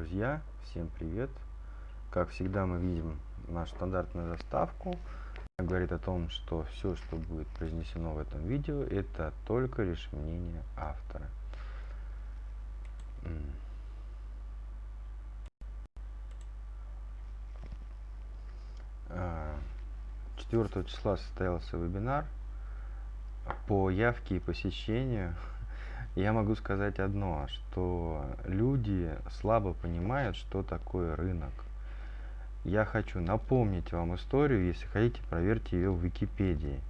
друзья, всем привет! Как всегда мы видим нашу стандартную заставку. Она говорит о том, что все, что будет произнесено в этом видео, это только лишь мнение автора. 4 а, числа состоялся вебинар по явке и посещению я могу сказать одно, что люди слабо понимают, что такое рынок. Я хочу напомнить вам историю, если хотите, проверьте ее в Википедии.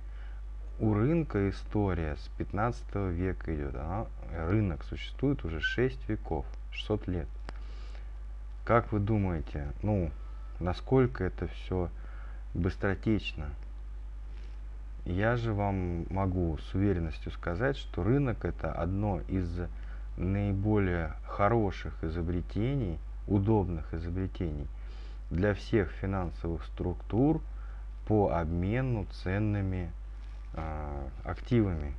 У рынка история с 15 века идет. Она, рынок существует уже 6 веков, 600 лет. Как вы думаете, ну, насколько это все быстротечно? Я же вам могу с уверенностью сказать, что рынок это одно из наиболее хороших изобретений, удобных изобретений для всех финансовых структур по обмену ценными э, активами.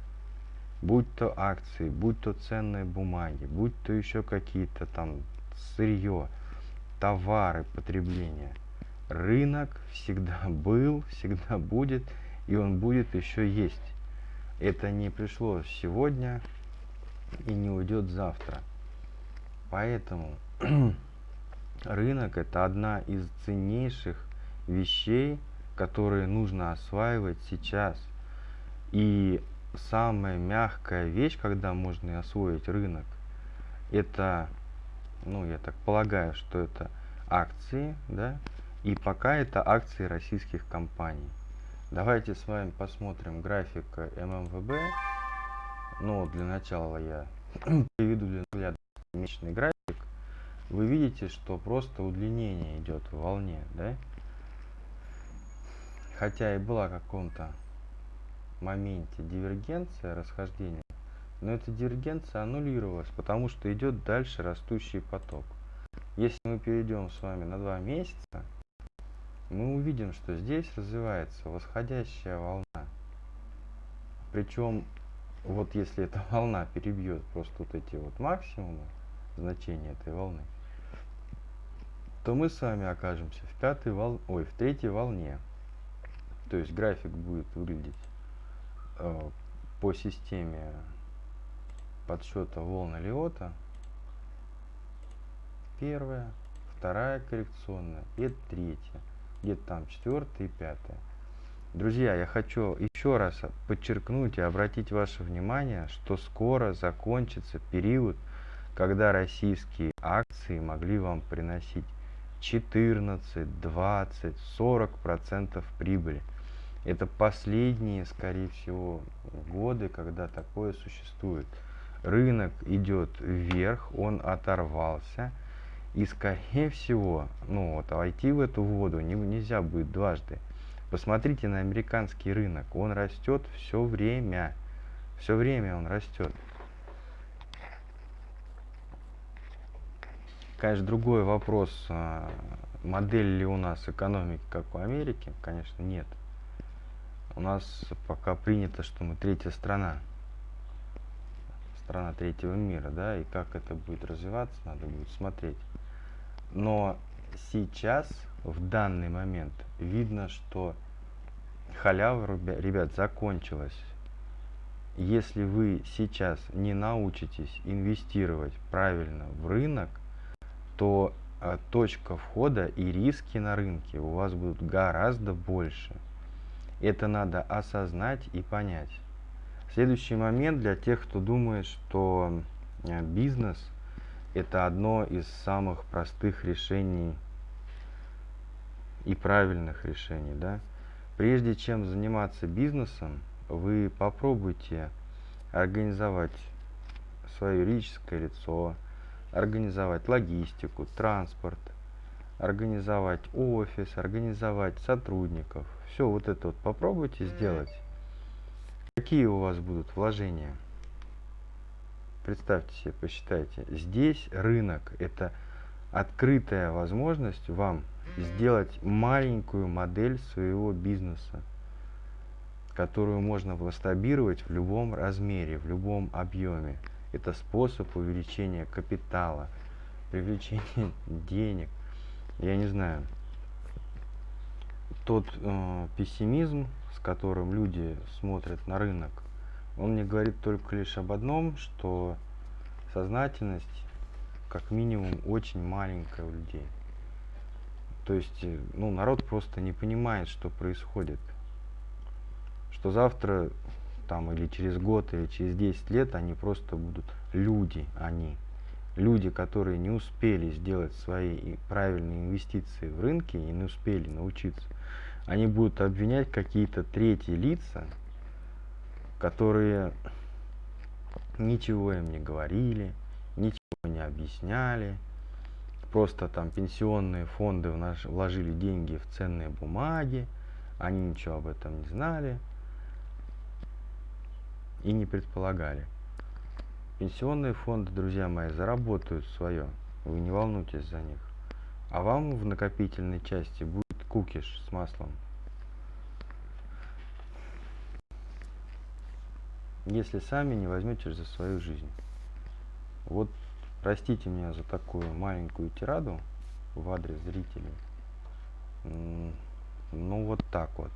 Будь то акции, будь то ценные бумаги, будь то еще какие-то там сырье, товары потребления. Рынок всегда был, всегда будет – и он будет еще есть. Это не пришло сегодня и не уйдет завтра. Поэтому рынок это одна из ценнейших вещей, которые нужно осваивать сейчас. И самая мягкая вещь, когда можно освоить рынок, это, ну я так полагаю, что это акции, да, и пока это акции российских компаний. Давайте с вами посмотрим график ММВБ. Ну, для начала я приведу для наглядности месячный график. Вы видите, что просто удлинение идет в волне, да? Хотя и была в каком-то моменте дивергенция, расхождение, но эта дивергенция аннулировалась, потому что идет дальше растущий поток. Если мы перейдем с вами на два месяца, мы увидим, что здесь развивается восходящая волна. Причем, вот если эта волна перебьет просто вот эти вот максимумы, значения этой волны, то мы с вами окажемся в пятой вол... ой, в третьей волне. То есть график будет выглядеть э, по системе подсчета волн Лиота. Первая, вторая коррекционная и третья где-то там четвертое и пятое. Друзья, я хочу еще раз подчеркнуть и обратить ваше внимание, что скоро закончится период, когда российские акции могли вам приносить 14, 20, 40 процентов прибыли. Это последние, скорее всего, годы, когда такое существует. Рынок идет вверх, он оторвался, и скорее всего, ну вот, войти в эту воду не, нельзя будет дважды. Посмотрите на американский рынок. Он растет все время. Все время он растет. Конечно, другой вопрос, а, модель ли у нас экономики, как у Америки, конечно, нет. У нас пока принято, что мы третья страна. Страна третьего мира, да, и как это будет развиваться, надо будет смотреть. Но сейчас, в данный момент, видно, что халява, ребят, закончилась. Если вы сейчас не научитесь инвестировать правильно в рынок, то а, точка входа и риски на рынке у вас будут гораздо больше. Это надо осознать и понять. Следующий момент для тех, кто думает, что а, бизнес – это одно из самых простых решений и правильных решений. Да? Прежде чем заниматься бизнесом, вы попробуйте организовать свое юридическое лицо, организовать логистику, транспорт, организовать офис, организовать сотрудников. Все вот это вот попробуйте сделать. Какие у вас будут вложения? Представьте себе, посчитайте. Здесь рынок – это открытая возможность вам сделать маленькую модель своего бизнеса, которую можно масштабировать в любом размере, в любом объеме. Это способ увеличения капитала. привлечение денег. Я не знаю. Тот э, пессимизм, с которым люди смотрят на рынок, он мне говорит только лишь об одном, что сознательность как минимум очень маленькая у людей. То есть, э, ну, народ просто не понимает, что происходит. Что завтра, там, или через год, или через 10 лет они просто будут люди, они. Люди, которые не успели сделать свои правильные инвестиции в рынке и не успели научиться, они будут обвинять какие-то третьи лица, которые ничего им не говорили, ничего не объясняли, просто там пенсионные фонды вложили деньги в ценные бумаги, они ничего об этом не знали и не предполагали. Пенсионные фонды, друзья мои, заработают свое, вы не волнуйтесь за них. А вам в накопительной части будет кукиш с маслом. Если сами не возьмете за свою жизнь. Вот Простите меня за такую маленькую тираду в адрес зрителей. Ну вот так вот.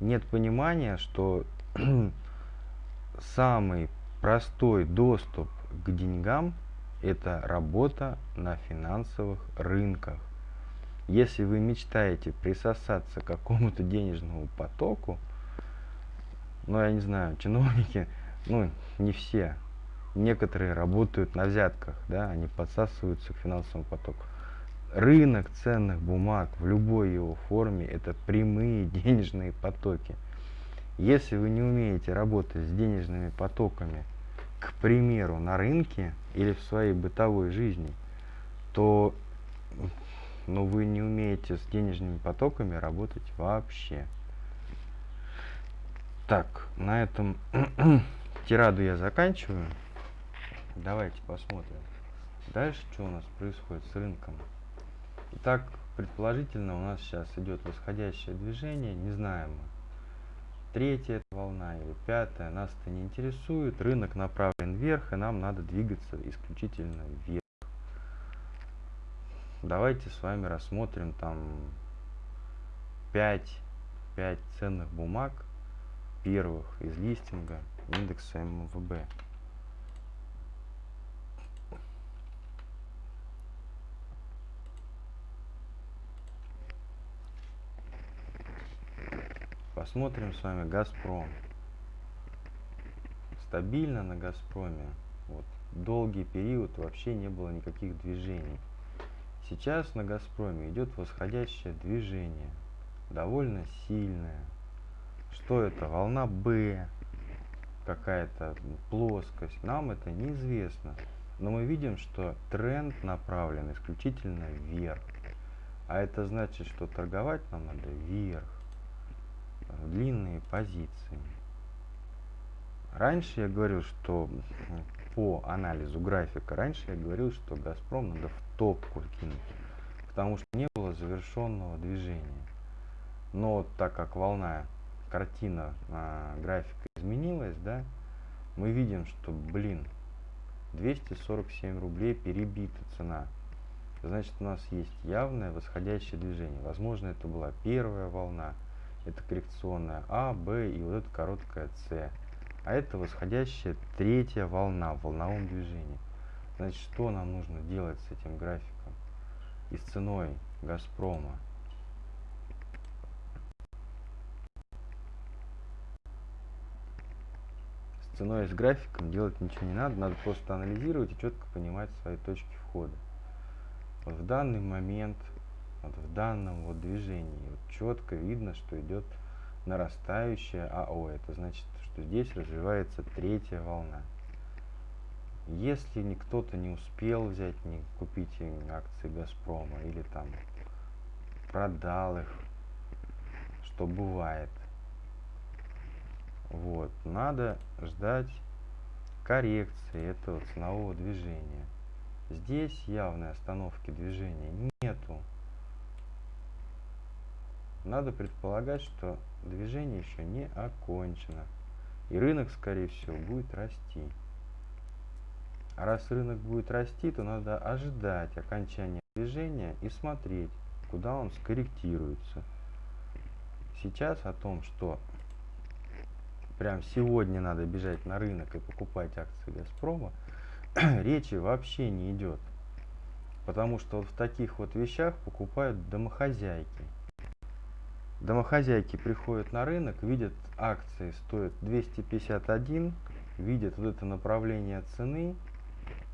Нет понимания, что самый простой доступ к деньгам это работа на финансовых рынках. Если вы мечтаете присосаться к какому-то денежному потоку, ну я не знаю, чиновники, ну не все, некоторые работают на взятках, да, они подсасываются к финансовому потоку. Рынок ценных бумаг в любой его форме – это прямые денежные потоки. Если вы не умеете работать с денежными потоками, к примеру, на рынке или в своей бытовой жизни, то ну, вы не умеете с денежными потоками работать вообще. Так, на этом тираду я заканчиваю. Давайте посмотрим. Дальше что у нас происходит с рынком. Итак, предположительно у нас сейчас идет восходящее движение, не знаем мы. Третья волна или пятая, нас это не интересует. Рынок направлен вверх, и нам надо двигаться исключительно вверх. Давайте с вами рассмотрим там 5, 5 ценных бумаг первых из листинга индекса МВБ. Посмотрим с вами Газпром. Стабильно на Газпроме. Вот, долгий период вообще не было никаких движений. Сейчас на Газпроме идет восходящее движение. Довольно сильное. Что это? Волна Б. Какая-то плоскость. Нам это неизвестно. Но мы видим, что тренд направлен исключительно вверх. А это значит, что торговать нам надо вверх длинные позиции. Раньше я говорил, что по анализу графика, раньше я говорил, что Газпром надо в топку кинуть, потому что не было завершенного движения. Но так как волна, картина а, графика изменилась, да, мы видим, что, блин, 247 рублей перебита цена. Значит, у нас есть явное восходящее движение. Возможно, это была первая волна, это коррекционная А, Б и вот эта короткая С. А это восходящая третья волна в волновом движении. Значит, что нам нужно делать с этим графиком и с ценой Газпрома? Ценой и с графиком делать ничего не надо, надо просто анализировать и четко понимать свои точки входа. Вот в данный момент вот в данном вот движении вот четко видно, что идет нарастающая АО. Это значит, что здесь развивается третья волна. Если кто-то не успел взять, не купить акции Газпрома или там продал их, что бывает, вот, надо ждать коррекции этого ценового движения. Здесь явной остановки движения нету надо предполагать, что движение еще не окончено. И рынок, скорее всего, будет расти. А раз рынок будет расти, то надо ожидать окончания движения и смотреть, куда он скорректируется. Сейчас о том, что прям сегодня надо бежать на рынок и покупать акции Газпрома, речи вообще не идет. Потому что вот в таких вот вещах покупают домохозяйки. Домохозяйки приходят на рынок, видят акции стоят 251, видят вот это направление цены,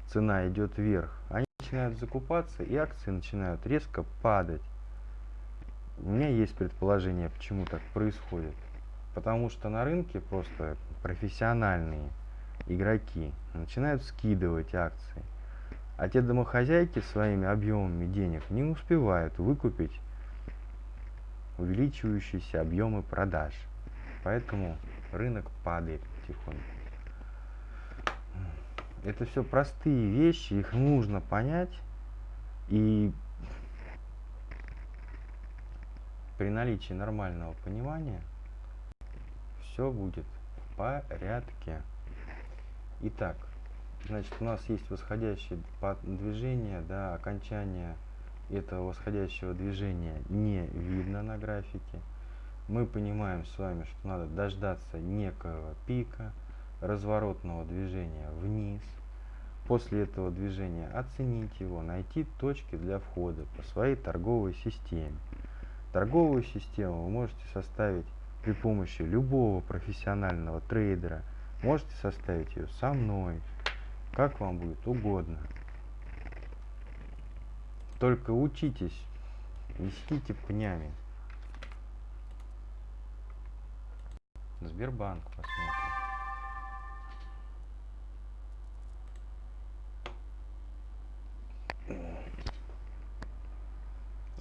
цена идет вверх, они начинают закупаться и акции начинают резко падать. У меня есть предположение, почему так происходит. Потому что на рынке просто профессиональные игроки начинают скидывать акции. А те домохозяйки своими объемами денег не успевают выкупить увеличивающиеся объемы продаж. Поэтому рынок падает потихоньку. Это все простые вещи, их нужно понять. И при наличии нормального понимания все будет в порядке. Итак, значит, у нас есть восходящее движение, да, окончание этого восходящего движения не видно на графике. Мы понимаем с вами, что надо дождаться некого пика, разворотного движения вниз. После этого движения оценить его, найти точки для входа по своей торговой системе. Торговую систему вы можете составить при помощи любого профессионального трейдера. Можете составить ее со мной, как вам будет угодно. Только учитесь, вестите пнями. Сбербанк посмотрим.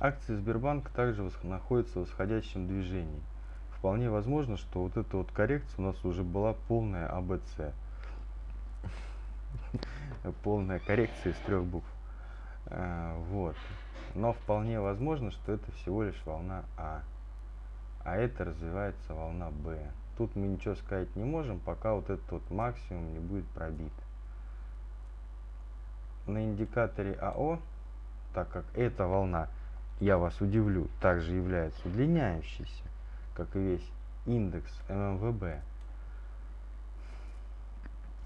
Акции Сбербанка также находятся в восходящем движении. Вполне возможно, что вот эта вот коррекция у нас уже была полная АБЦ. Полная коррекция из трех букв. А, вот. Но вполне возможно, что это всего лишь волна А. А это развивается волна Б. Тут мы ничего сказать не можем, пока вот этот вот максимум не будет пробит. На индикаторе АО, так как эта волна я вас удивлю, также является удлиняющейся, как и весь индекс ММВБ.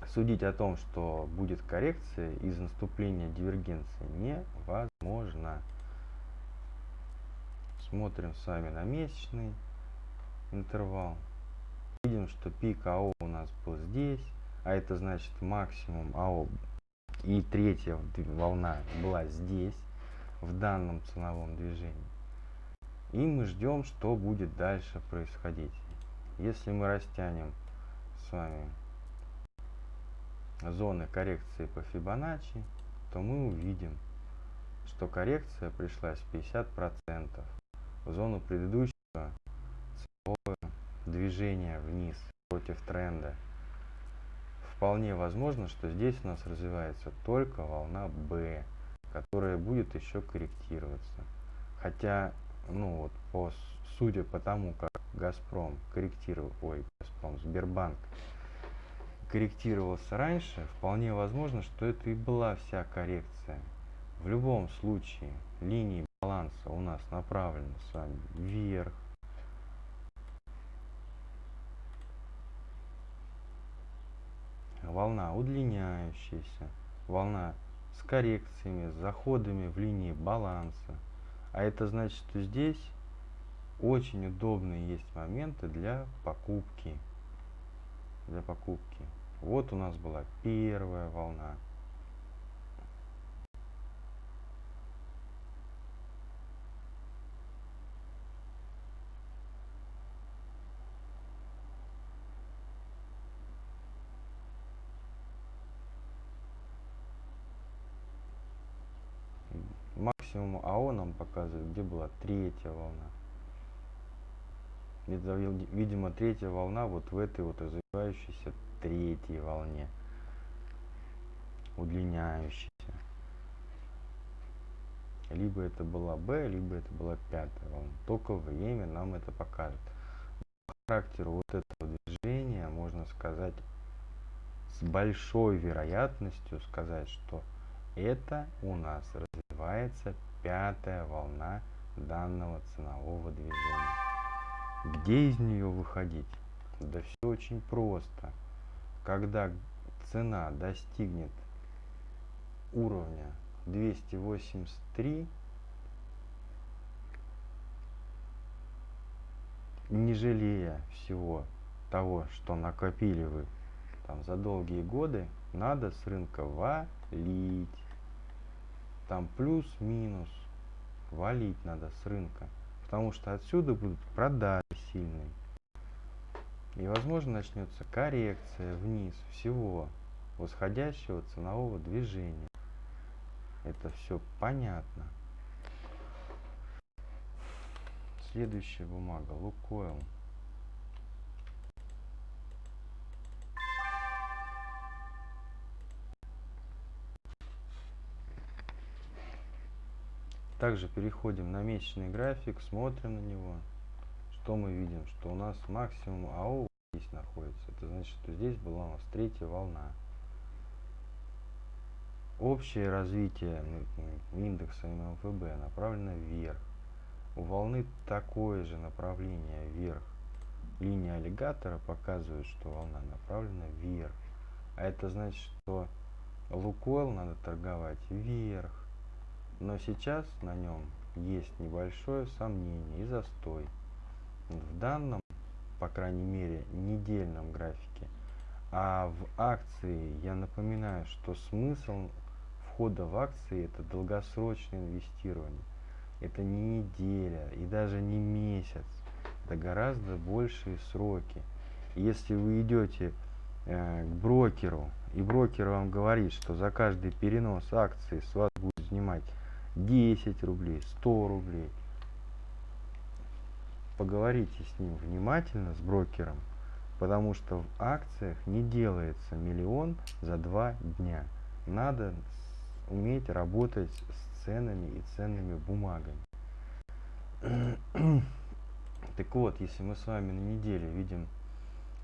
Судить о том, что будет коррекция из наступления дивергенции невозможно. Смотрим с вами на месячный интервал. Видим, что пик АО у нас был здесь, а это значит максимум АО и третья волна была здесь в данном ценовом движении. И мы ждем, что будет дальше происходить. Если мы растянем с вами зоны коррекции по Фибоначчи, то мы увидим, что коррекция пришлась 50% в зону предыдущего ценового движения вниз против тренда. Вполне возможно, что здесь у нас развивается только волна B которая будет еще корректироваться. Хотя, ну вот, по, судя по тому, как Газпром корректировал, ой, Газпром, Сбербанк корректировался раньше, вполне возможно, что это и была вся коррекция. В любом случае, линии баланса у нас направлены с вами вверх. Волна удлиняющаяся, волна с коррекциями, с заходами в линии баланса. А это значит, что здесь очень удобные есть моменты для покупки. Для покупки. Вот у нас была первая волна. Максимум АО нам показывает, где была третья волна. Это, видимо, третья волна вот в этой вот развивающейся третьей волне, удлиняющейся. Либо это была Б, либо это была пятая волна. Только время нам это покажет. По характеру вот этого движения можно сказать с большой вероятностью сказать, что это у нас развивается пятая волна данного ценового движения. Где из нее выходить? Да все очень просто. Когда цена достигнет уровня 283, не жалея всего того, что накопили вы там за долгие годы, надо с рынка валить. Там плюс-минус валить надо с рынка. Потому что отсюда будут продажи сильные. И возможно начнется коррекция вниз всего восходящего ценового движения. Это все понятно. Следующая бумага. Лукойл. Также переходим на месячный график, смотрим на него. Что мы видим? Что у нас максимум АО здесь находится. Это значит, что здесь была у нас третья волна. Общее развитие индекса ММФБ направлено вверх. У волны такое же направление вверх. Линия аллигатора показывает, что волна направлена вверх. А это значит, что Лукойл надо торговать вверх. Но сейчас на нем есть небольшое сомнение и застой. В данном, по крайней мере, недельном графике. А в акции я напоминаю, что смысл входа в акции это долгосрочное инвестирование. Это не неделя и даже не месяц. Это гораздо большие сроки. Если вы идете э, к брокеру, и брокер вам говорит, что за каждый перенос акции с вас будет снимать 10 рублей, 100 рублей. Поговорите с ним внимательно, с брокером, потому что в акциях не делается миллион за два дня. Надо уметь работать с ценами и ценными бумагами. так вот, если мы с вами на неделе видим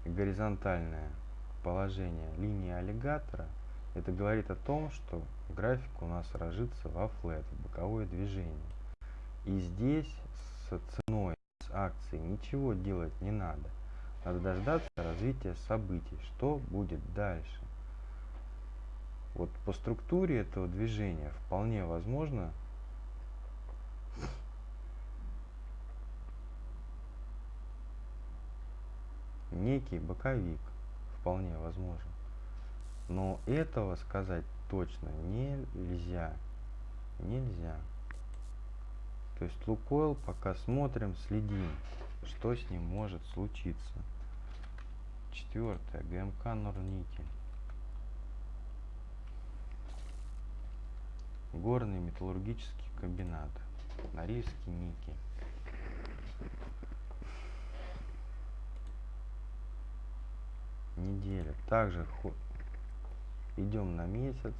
горизонтальное положение линии аллигатора – это говорит о том, что график у нас ложится во флет, в боковое движение. И здесь с ценой, с акцией ничего делать не надо. Надо дождаться развития событий, что будет дальше. Вот по структуре этого движения вполне возможно некий боковик, вполне возможен. Но этого сказать точно нельзя. Нельзя. То есть Лукойл пока смотрим, следим, что с ним может случиться. Четвертое. ГМК Норникель. Горный металлургический комбинат. Норильский никель. Неделя. Также идем на месяц.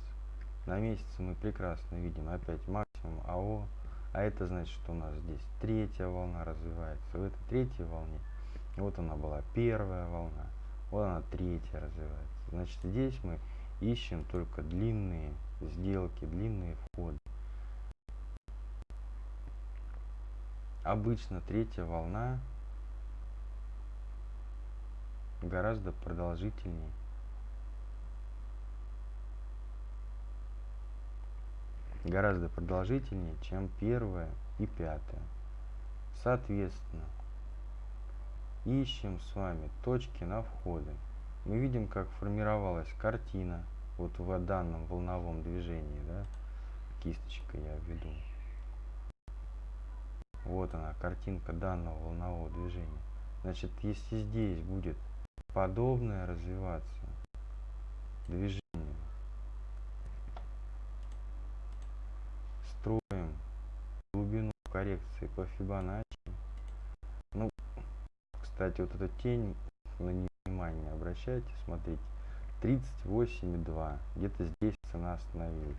На месяц мы прекрасно видим опять максимум АО. А это значит, что у нас здесь третья волна развивается. В этой третьей волне, вот она была первая волна, вот она третья развивается. Значит, здесь мы ищем только длинные сделки, длинные входы. Обычно третья волна гораздо продолжительнее гораздо продолжительнее, чем первая и пятая. Соответственно, ищем с вами точки на входы. Мы видим, как формировалась картина вот в данном волновом движении, да, кисточка я введу. Вот она, картинка данного волнового движения. Значит, если здесь будет подобное развиваться движение, строим глубину коррекции по Фибоначчи. Ну, кстати, вот эта тень, на нее внимание обращайте, смотрите. 38,2. Где-то здесь цена остановилась.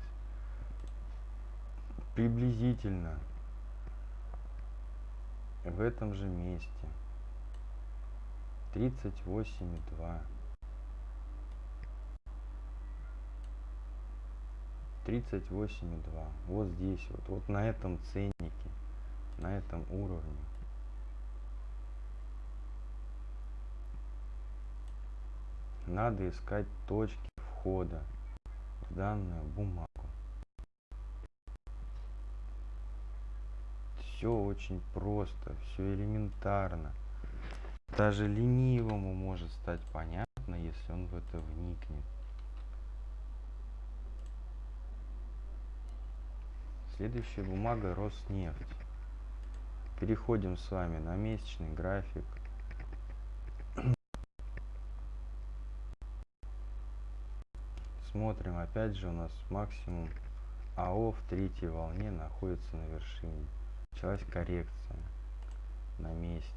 Приблизительно в этом же месте. 38,2. 38,2. Вот здесь вот, вот на этом ценнике, на этом уровне. Надо искать точки входа в данную бумагу. Все очень просто, все элементарно. Даже ленивому может стать понятно, если он в это вникнет. Следующая бумага Роснефть. Переходим с вами на месячный график. Смотрим, опять же у нас максимум АО в третьей волне находится на вершине. Началась коррекция на месяце.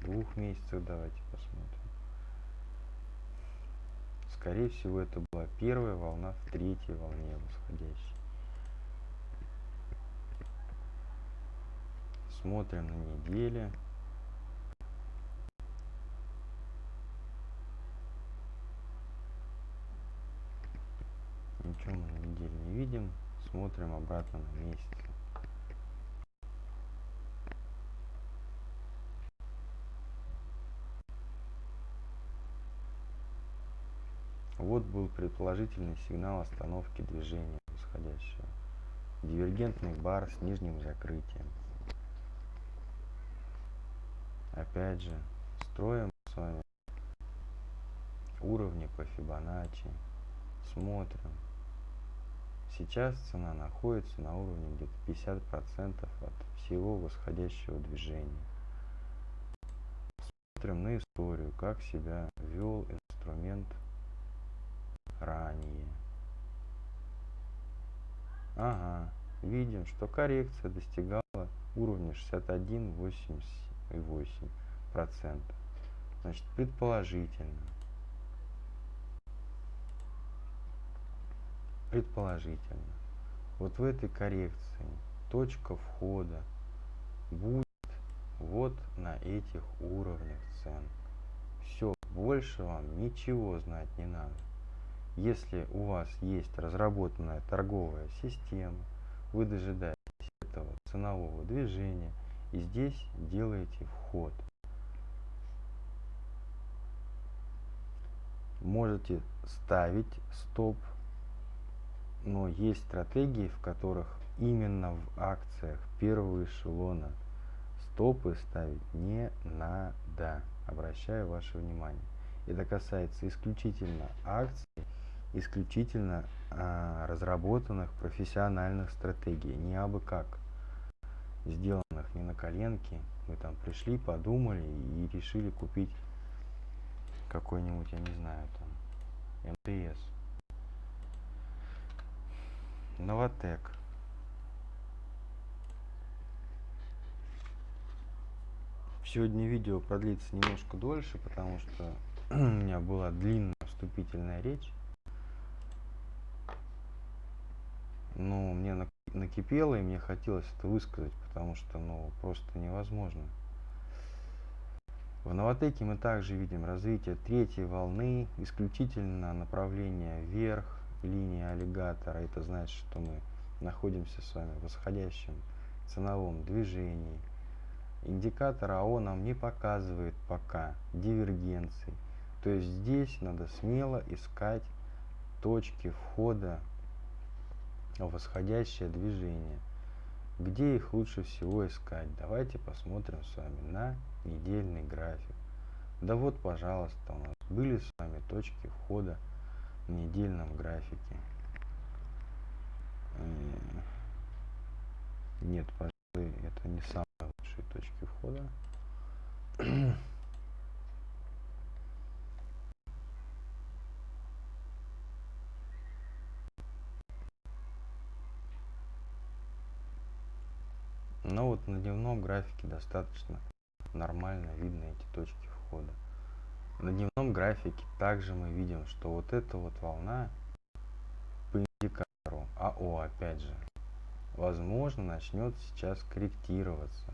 Двух месяцев давайте посмотрим. Скорее всего это была первая волна в третьей волне восходящей. Смотрим на неделе. Ничего мы на неделе не видим. Смотрим обратно на месяц. Вот был предположительный сигнал остановки движения восходящего. Дивергентный бар с нижним закрытием опять же строим с вами уровни по Фибоначчи, смотрим. Сейчас цена находится на уровне где-то 50% от всего восходящего движения. Смотрим на историю, как себя вел инструмент ранее. Ага, видим, что коррекция достигала уровня 61.87. 0,8%. Значит, предположительно. Предположительно. Вот в этой коррекции точка входа будет вот на этих уровнях цен. Все, больше вам ничего знать не надо. Если у вас есть разработанная торговая система, вы дожидаетесь этого ценового движения – и здесь делаете вход. Можете ставить стоп, но есть стратегии, в которых именно в акциях первого эшелона стопы ставить не надо. Обращаю ваше внимание. Это касается исключительно акций, исключительно а, разработанных профессиональных стратегий, не абы как сделанных не на коленке. Мы там пришли, подумали и решили купить какой-нибудь, я не знаю, там, МТС. Новотек. Сегодня видео продлится немножко дольше, потому что у меня была длинная вступительная речь. Но мне накипело, и мне хотелось это высказать, потому что, ну, просто невозможно. В Новотеке мы также видим развитие третьей волны, исключительно направление вверх, линия аллигатора. Это значит, что мы находимся с вами в восходящем ценовом движении. Индикатор АО нам не показывает пока дивергенции. То есть здесь надо смело искать точки входа восходящее движение. Где их лучше всего искать? Давайте посмотрим с вами на недельный график. Да вот, пожалуйста, у нас были с вами точки входа в недельном графике. Э, нет, пожалуй, это не самые лучшие точки входа. Но вот на дневном графике достаточно нормально видно эти точки входа. На дневном графике также мы видим, что вот эта вот волна по индикатору АО, опять же, возможно, начнет сейчас корректироваться.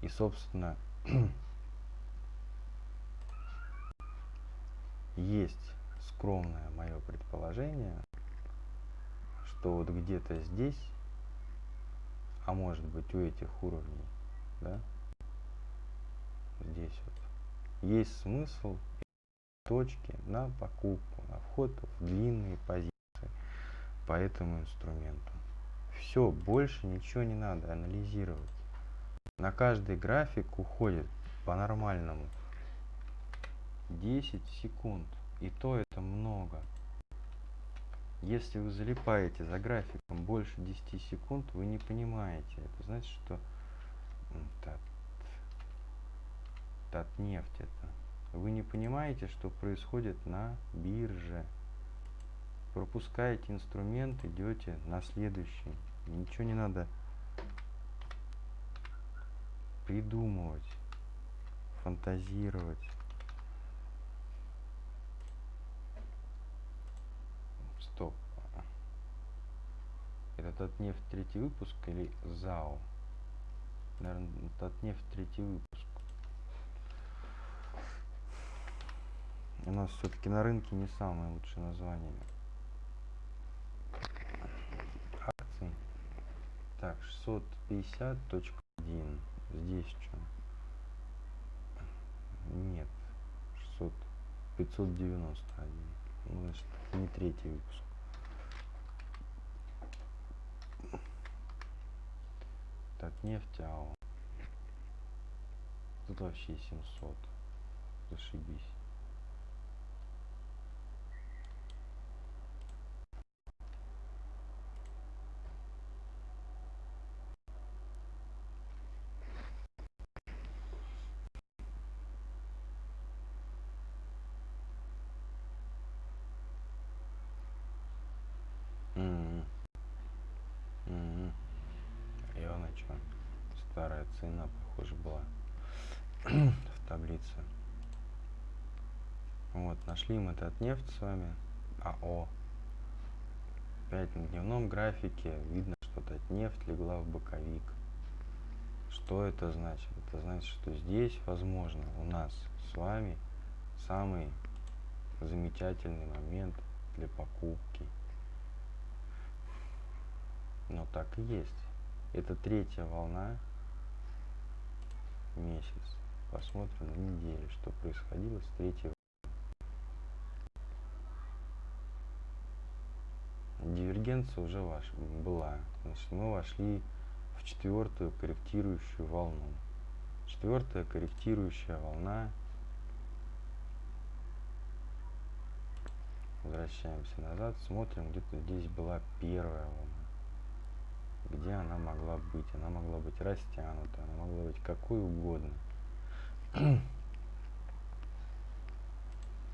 И, собственно, есть скромное мое предположение, что вот где-то здесь, а может быть у этих уровней, да, здесь вот, есть смысл точки на покупку, на вход в длинные позиции по этому инструменту. Все, больше ничего не надо анализировать. На каждый график уходит по-нормальному 10 секунд. И то это много. Если вы залипаете за графиком больше 10 секунд, вы не понимаете. Это значит, что тат, нефть это. Вы не понимаете, что происходит на бирже. Пропускаете инструмент, идете на следующий. Ничего не надо придумывать, фантазировать. Стоп. Это Татнефть третий выпуск или ЗАО? Наверное, Татнефть третий выпуск. У нас все-таки на рынке не самое лучшее название. Акции. Так, 650.1. Здесь что? Нет. 600. 591. Ну, значит, не третий выпуск. Так, нефть АО. Тут вообще 700. Зашибись. Старая цена, похоже, была в таблице. Вот, нашли мы этот нефть с вами. АО. Опять на дневном графике видно, что этот нефть легла в боковик. Что это значит? Это значит, что здесь, возможно, у нас с вами самый замечательный момент для покупки. Но так и есть. Это третья волна. Месяц. Посмотрим на неделю, что происходило с третьей Дивергенция уже ваша была. Значит, мы вошли в четвертую корректирующую волну. Четвертая корректирующая волна. Возвращаемся назад, смотрим, где-то здесь была первая волна где она могла быть. Она могла быть растянута, она могла быть какой угодно.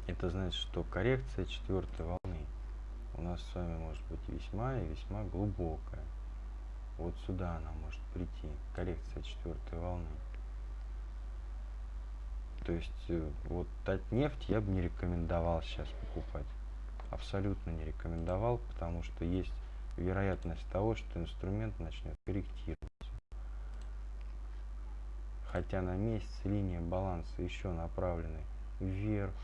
Это значит, что коррекция четвертой волны у нас с вами может быть весьма и весьма глубокая. Вот сюда она может прийти, коррекция четвертой волны. То есть э, вот нефть я бы не рекомендовал сейчас покупать. Абсолютно не рекомендовал, потому что есть вероятность того, что инструмент начнет корректироваться. Хотя на месяц линия баланса еще направлены вверх.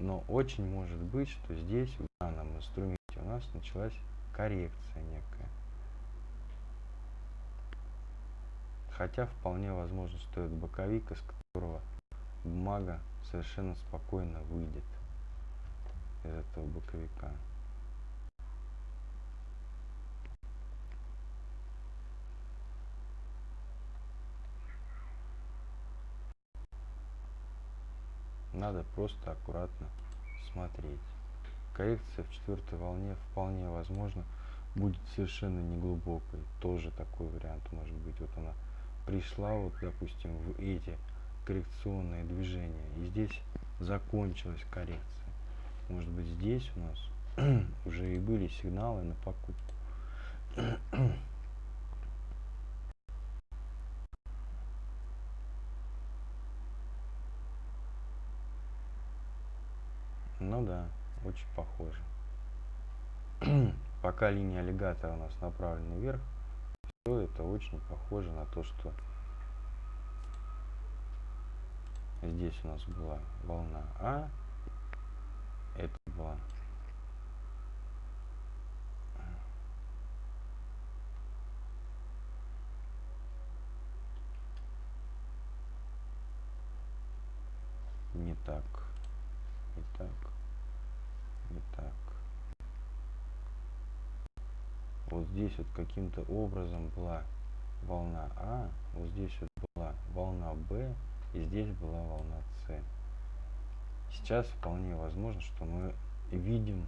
Но очень может быть, что здесь в данном инструменте у нас началась коррекция некая. Хотя вполне возможно, что это боковик, из которого бумага совершенно спокойно выйдет из этого боковика. Надо просто аккуратно смотреть. Коррекция в четвертой волне вполне возможно будет совершенно неглубокой. Тоже такой вариант может быть. Вот она пришла, вот, допустим, в эти коррекционные движения, и здесь закончилась коррекция. Может быть, здесь у нас уже и были сигналы на покупку. Да, очень похоже. Пока линия аллигатора у нас направлена вверх, все это очень похоже на то, что здесь у нас была волна А, это была не так, не так. Вот здесь вот каким-то образом была волна А, вот здесь вот была волна Б, и здесь была волна С. Сейчас вполне возможно, что мы видим,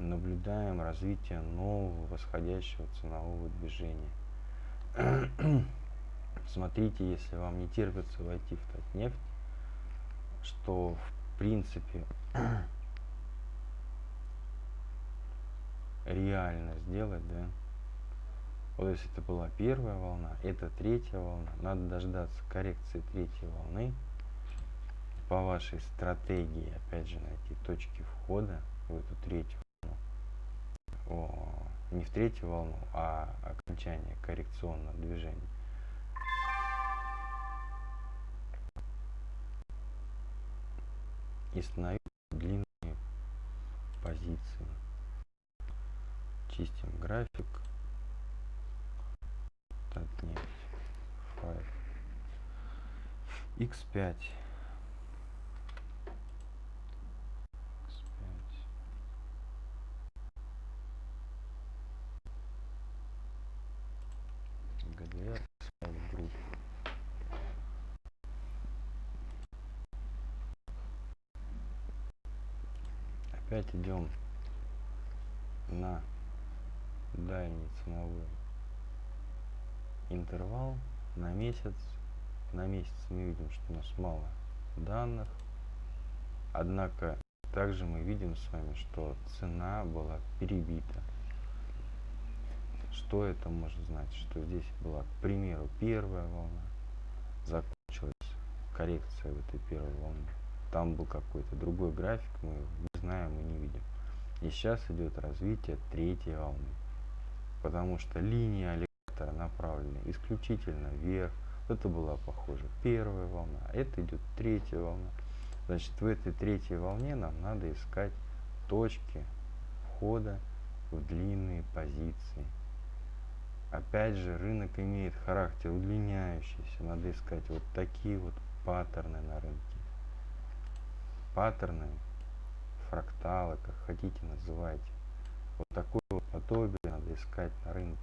наблюдаем развитие нового восходящего ценового движения. Смотрите, если вам не терпится войти в Татнефть, что в принципе реально сделать, да. Вот если это была первая волна, это третья волна, надо дождаться коррекции третьей волны, по вашей стратегии, опять же, найти точки входа в эту третью волну. О, не в третью волну, а окончание коррекционного движения. И становиться длинные позиции. Чистим график. Татнефть. 5. X5. опять идем на дальний ценовой интервал на месяц. На месяц мы видим, что у нас мало данных. Однако также мы видим с вами, что цена была перебита. Что это может значить? Что здесь была, к примеру, первая волна, закончилась коррекция в этой первой волне там был какой-то другой график, мы не знаем и не видим. И сейчас идет развитие третьей волны, потому что линия аллигатора направлены исключительно вверх. Это была похоже первая волна, а это идет третья волна. Значит, в этой третьей волне нам надо искать точки входа в длинные позиции. Опять же, рынок имеет характер удлиняющийся. Надо искать вот такие вот паттерны на рынке паттерны, фракталы, как хотите называйте. Вот такое вот подобие надо искать на рынке.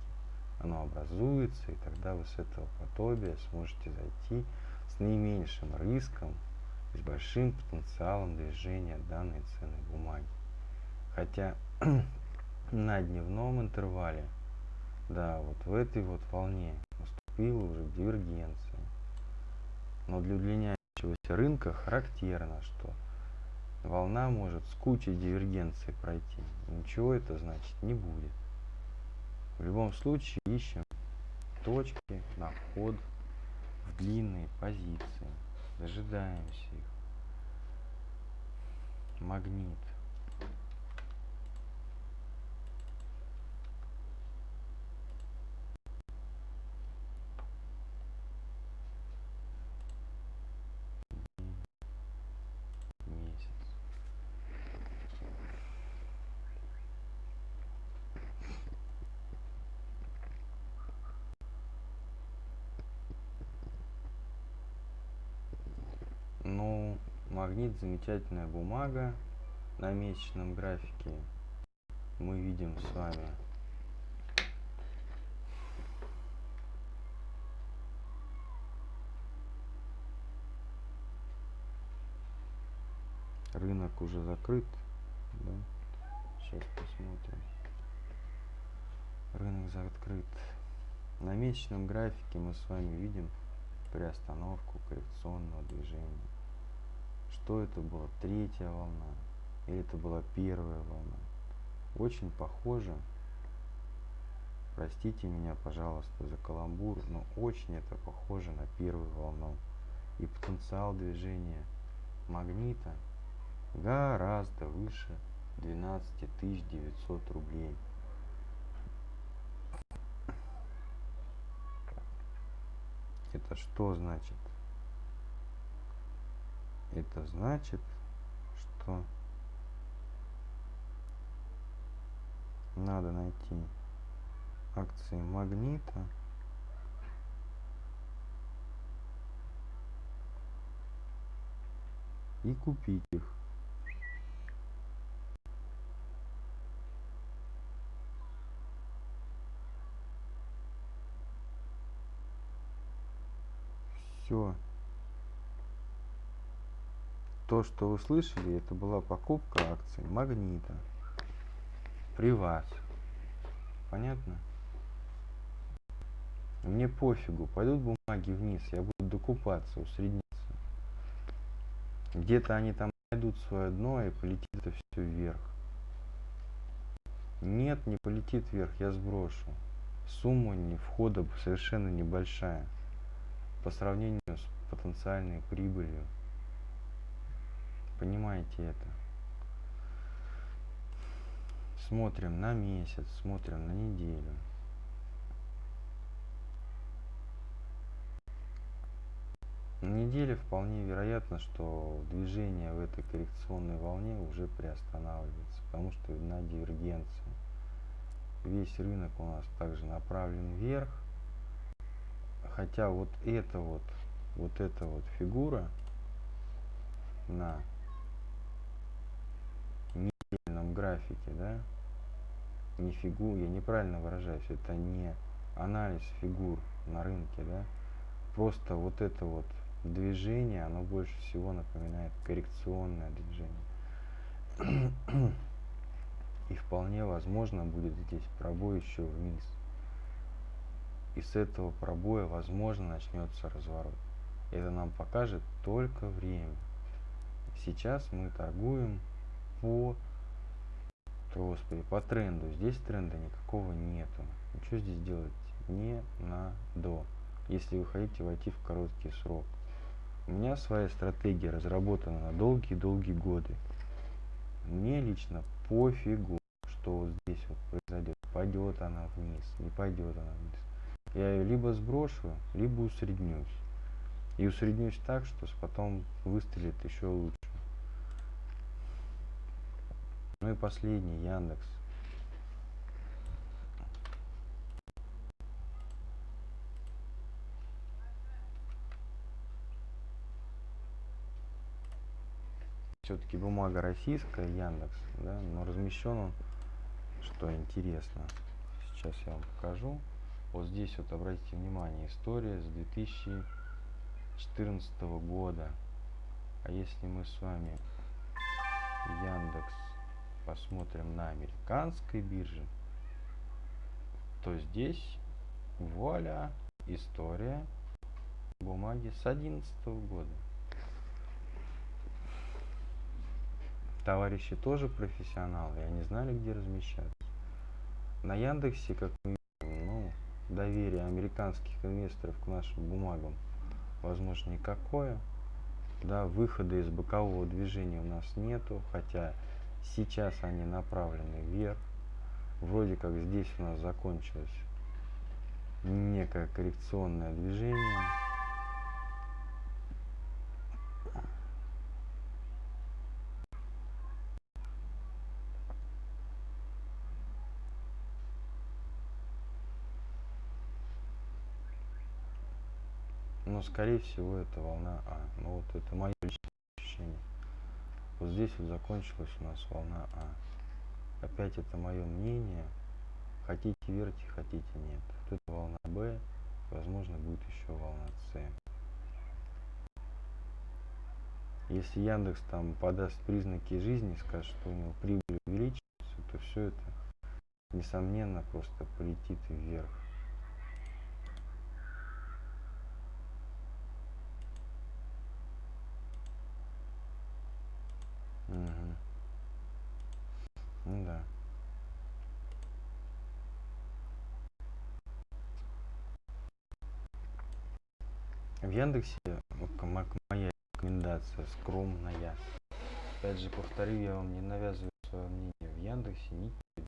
Оно образуется, и тогда вы с этого подобия сможете зайти с наименьшим риском и с большим потенциалом движения данной ценной бумаги. Хотя на дневном интервале, да, вот в этой вот волне наступила уже дивергенция. Но для удлиняющегося рынка характерно, что волна может с кучей дивергенции пройти. Ничего это значит не будет. В любом случае ищем точки на вход в длинные позиции. Дожидаемся их. Магнит. Магнит замечательная бумага на месячном графике. Мы видим с вами. Рынок уже закрыт да? сейчас посмотрим. Рынок закрыт. На месячном графике мы с вами видим приостановку коррекционного движения что это была третья волна или это была первая волна. Очень похоже, простите меня, пожалуйста, за каламбур, но очень это похоже на первую волну. И потенциал движения магнита гораздо выше 12 900 рублей. Это что значит? Это значит, что надо найти акции магнита и купить их. Все. То, что вы слышали, это была покупка акций Магнита. При вас. Понятно? Мне пофигу, пойдут бумаги вниз, я буду докупаться, усредниться. Где-то они там найдут свое дно и полетит это все вверх. Нет, не полетит вверх, я сброшу. Сумма не входа совершенно небольшая по сравнению с потенциальной прибылью. Понимаете это? Смотрим на месяц, смотрим на неделю. На неделе вполне вероятно, что движение в этой коррекционной волне уже приостанавливается, потому что видна дивергенция. Весь рынок у нас также направлен вверх, хотя вот эта вот, вот эта вот фигура на недельном графике, да, не фигур, я неправильно выражаюсь, это не анализ фигур на рынке, да, просто вот это вот движение, оно больше всего напоминает коррекционное движение. И вполне возможно будет здесь пробой еще вниз. И с этого пробоя, возможно, начнется разворот. Это нам покажет только время. Сейчас мы торгуем по, господи, по тренду. Здесь тренда никакого нету. Ничего здесь делать не надо, если вы хотите войти в короткий срок. У меня своя стратегия разработана на долгие-долгие годы. Мне лично пофигу, что здесь вот произойдет. Пойдет она вниз, не пойдет она вниз. Я ее либо сброшу, либо усреднюсь. И усреднюсь так, что потом выстрелит еще лучше. Ну и последний, Яндекс. все-таки бумага российская, Яндекс, да, но размещен он, что интересно, сейчас я вам покажу. Вот здесь вот обратите внимание, история с 2014 года. А если мы с вами Яндекс посмотрим на американской бирже, то здесь вуаля история бумаги с 2011 года. товарищи тоже профессионалы, и они знали, где размещаться. На Яндексе, как мы видим, ну, доверие американских инвесторов к нашим бумагам, возможно, никакое. Да, выхода из бокового движения у нас нету, хотя сейчас они направлены вверх. Вроде как здесь у нас закончилось некое коррекционное движение. но скорее всего это волна А. Ну вот это мое личное ощущение. Вот здесь вот закончилась у нас волна А. Опять это мое мнение. Хотите верьте, хотите нет. Вот это волна Б. Возможно будет еще волна С. Если Яндекс там подаст признаки жизни, скажет, что у него прибыль увеличивается, то все это несомненно просто полетит вверх. Угу. Ну да. В Яндексе моя рекомендация скромная. Опять же, повторю, я вам не навязываю свое мнение. В Яндексе ничего.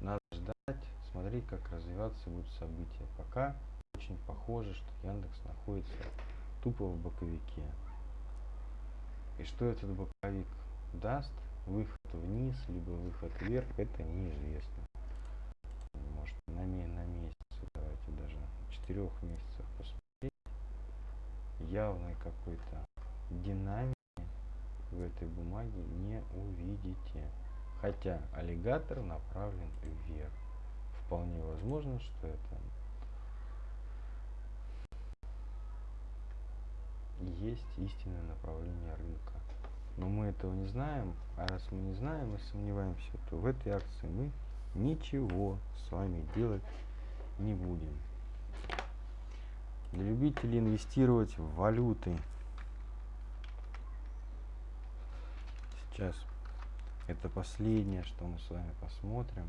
Надо ждать, смотреть, как развиваться будут события. Пока очень похоже, что Яндекс находится тупо в боковике. И что этот боковик даст, выход вниз, либо выход вверх, это неизвестно. Может на, на месяц, давайте даже четырех месяцев Явный какой-то динамики в этой бумаге не увидите. Хотя аллигатор направлен вверх. Вполне возможно, что это есть истинное направление рынка. Но мы этого не знаем, а раз мы не знаем и сомневаемся, то в этой акции мы ничего с вами делать не будем. Для любителей инвестировать в валюты. Сейчас это последнее, что мы с вами посмотрим.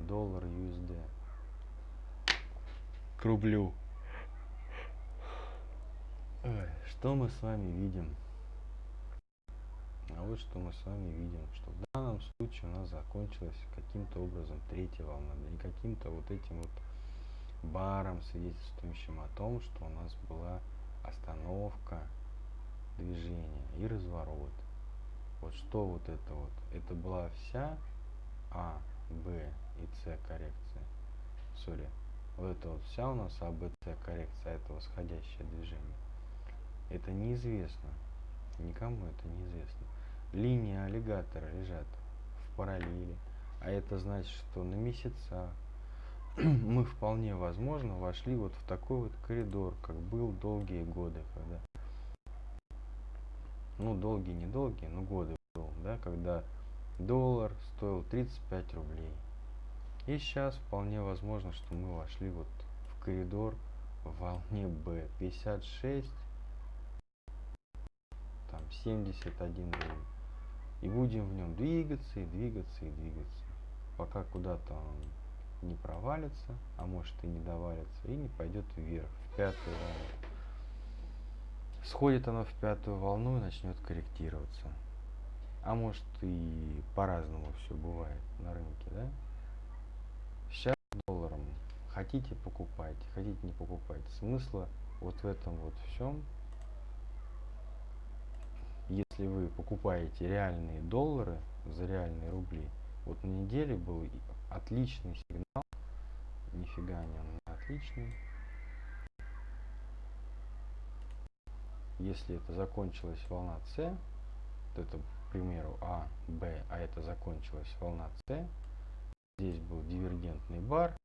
доллар USD к рублю. Что мы с вами видим? А вот что мы с вами видим, что в данном случае у нас закончилась каким-то образом третья волна, не каким-то вот этим вот баром, свидетельствующим о том, что у нас была остановка движения и разворот. Вот что вот это вот? Это была вся А, Б и С коррекция. Сори. Вот это вот вся у нас А, Б, С коррекция, это восходящее движение. Это неизвестно. Никому это неизвестно. Линии аллигатора лежат в параллели. А это значит, что на месяца мы вполне возможно вошли вот в такой вот коридор, как был долгие годы, когда ну долгие, недолгие, но годы был, да, когда доллар стоил 35 рублей. И сейчас вполне возможно, что мы вошли вот в коридор в волне B 56, там 71 рубль. И будем в нем двигаться и двигаться и двигаться, пока куда-то он не провалится, а может и не довалится, и не пойдет вверх, в пятую волну. Сходит оно в пятую волну и начнет корректироваться. А может и по-разному все бывает на рынке, да? Сейчас долларом хотите покупайте, хотите не покупайте. Смысла вот в этом вот всем, если вы покупаете реальные доллары за реальные рубли, вот на неделе был отличный сигнал, нифига не он не отличный. Если это закончилась волна С, то это примеру, А, Б, а это закончилась волна С. Здесь был дивергентный бар.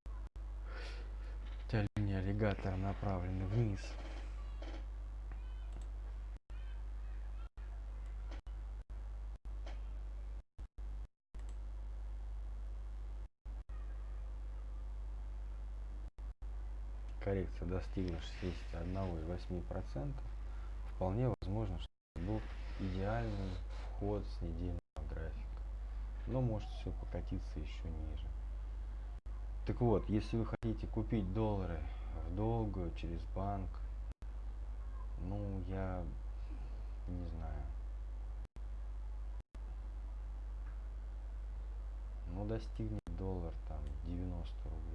Хотя линия аллигатора направлена вниз. Коррекция достигла 61,8%, вполне возможно, что был идеальный вход с недельного графика. Но может все покатиться еще ниже. Так вот, если вы хотите купить доллары в долгую через банк, ну, я не знаю. Ну, достигнет доллар там 90 рублей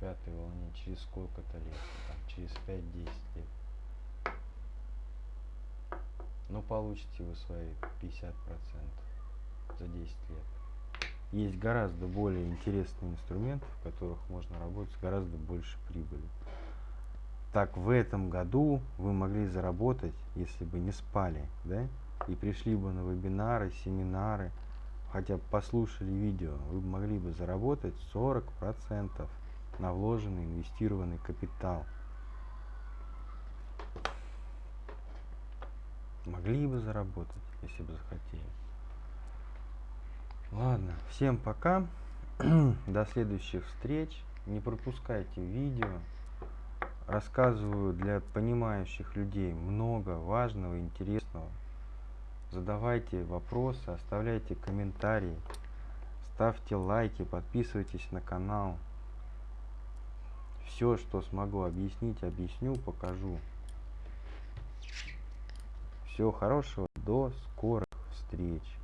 пятой волне через сколько-то лет, там, через 5-10 лет но получите вы свои 50% за 10 лет. Есть гораздо более интересные инструменты, в которых можно работать с гораздо больше прибыли. Так в этом году вы могли заработать, если бы не спали, да, и пришли бы на вебинары, семинары, хотя бы послушали видео, вы могли бы заработать 40% на вложенный инвестированный капитал. Могли бы заработать, если бы захотели. Ладно, всем пока. До следующих встреч. Не пропускайте видео. Рассказываю для понимающих людей много важного, интересного. Задавайте вопросы, оставляйте комментарии, ставьте лайки, подписывайтесь на канал. Все, что смогу объяснить, объясню, покажу. Всего хорошего, до скорых встреч.